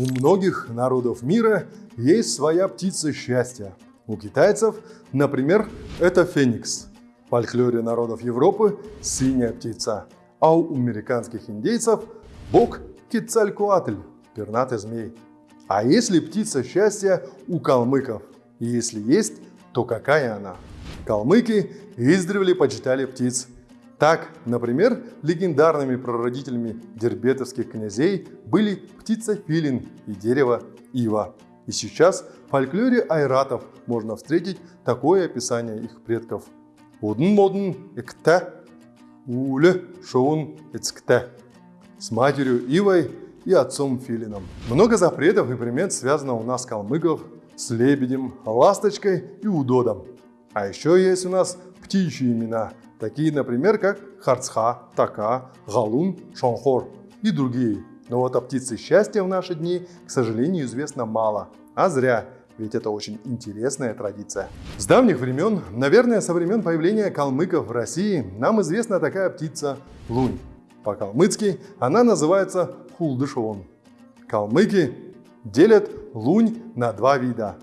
У многих народов мира есть своя птица счастья. У китайцев, например, это феникс. В фольклоре народов Европы – синяя птица. А у американских индейцев – бог Кицалькуатль – пернатый змей. А если птица счастья у калмыков? Если есть, то какая она? Калмыки издревле почитали птиц. Так, например, легендарными прародителями дербетовских князей были птица филин и дерево ива. И сейчас в фольклоре айратов можно встретить такое описание их предков. Удн-модн экте, уле шоун эцкте. С матерью Ивой и отцом Филином. Много запретов и примет связано у нас калмыков с лебедем, ласточкой и удодом. А еще есть у нас птичьи имена, такие, например, как Харцха, Така, Галун, Шонхор и другие. Но вот о птице счастья в наши дни, к сожалению, известно мало. А зря, ведь это очень интересная традиция. С давних времен, наверное, со времен появления калмыков в России, нам известна такая птица – лунь. По-калмыцки она называется хулдышон. Калмыки делят лунь на два вида.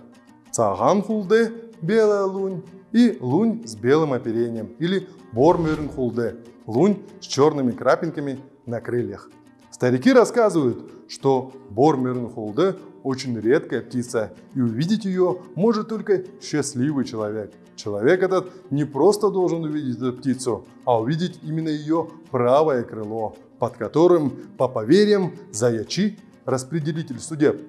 Цаган хулды – белая лунь и лунь с белым оперением или бормюрен хулде – лунь с черными крапинками на крыльях. Старики рассказывают, что бормюрен хулде очень редкая птица, и увидеть ее может только счастливый человек. Человек этот не просто должен увидеть эту птицу, а увидеть именно ее правое крыло, под которым, по поверьям, Заячи, распределитель судеб,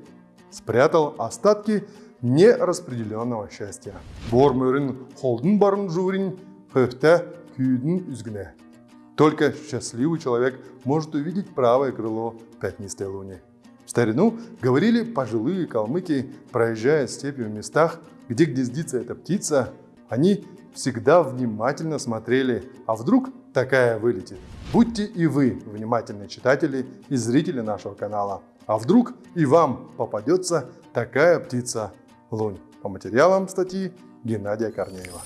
спрятал остатки нераспределенного счастья. Бормюрин холден барын журин, хөфте күйдін үзгіне. Только счастливый человек может увидеть правое крыло пятнистой луни. В старину говорили пожилые калмыки, проезжая степью в местах, где гнездится эта птица, они всегда внимательно смотрели, а вдруг такая вылетит. Будьте и вы внимательные читатели и зрители нашего канала. А вдруг и вам попадется такая птица лунь. По материалам статьи Геннадия Корнеева.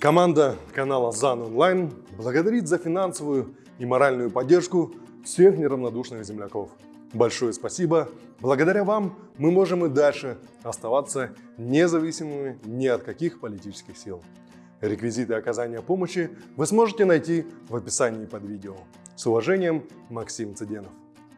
Команда канала ЗАН Онлайн благодарит за финансовую и моральную поддержку всех неравнодушных земляков. Большое спасибо. Благодаря вам мы можем и дальше оставаться независимыми ни от каких политических сил. Реквизиты оказания помощи вы сможете найти в описании под видео. С уважением, Максим Цыденов.